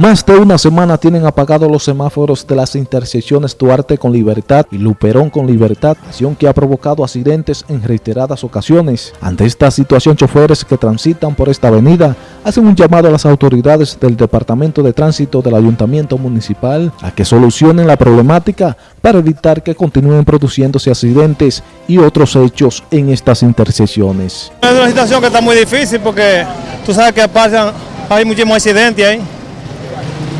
Más de una semana tienen apagados los semáforos de las intersecciones Duarte con Libertad y Luperón con Libertad, acción que ha provocado accidentes en reiteradas ocasiones. Ante esta situación, choferes que transitan por esta avenida hacen un llamado a las autoridades del Departamento de Tránsito del Ayuntamiento Municipal a que solucionen la problemática para evitar que continúen produciéndose accidentes y otros hechos en estas intersecciones. Es una situación que está muy difícil porque tú sabes que pasan, hay muchísimos accidentes ahí.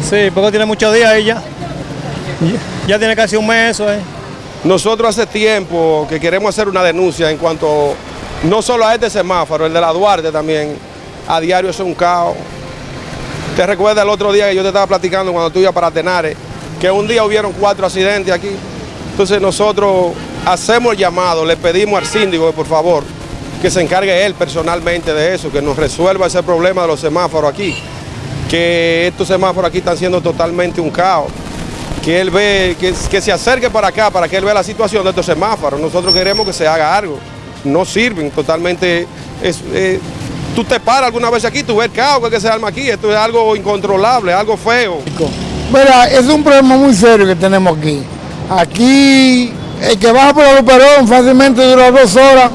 Sí, porque tiene muchos días ahí ya. Ya tiene casi un mes eso. Nosotros hace tiempo que queremos hacer una denuncia en cuanto no solo a este semáforo, el de la Duarte también, a diario es un caos. ¿Te recuerdas el otro día que yo te estaba platicando cuando tú ibas para Tenares, que un día hubieron cuatro accidentes aquí? Entonces nosotros hacemos el llamado, le pedimos al síndico que por favor que se encargue él personalmente de eso, que nos resuelva ese problema de los semáforos aquí, que estos semáforos aquí están siendo totalmente un caos, que él ve, que, se acerque para acá, para que él vea la situación de estos semáforos. Nosotros queremos que se haga algo, no sirven totalmente, eh, tú te paras alguna vez aquí, tú ves el caos que se arma aquí, esto es algo incontrolable, algo feo. Mira, es un problema muy serio que tenemos aquí. Aquí, el que baja por la Luperón fácilmente dura dos horas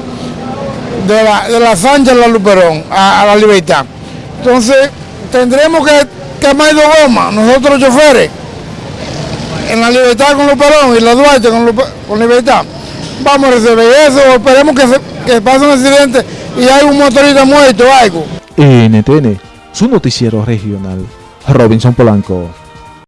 de la, de la Sánchez a la Luperón, a la Libertad. Entonces, tendremos que quemar dos gomas, nosotros los choferes, en la Libertad con Luperón y la Duarte con, Libertad. Vamos a resolver eso, esperemos que, que pase un accidente y hay un motorista muerto o algo. NTN, su noticiero regional, Robinson Polanco.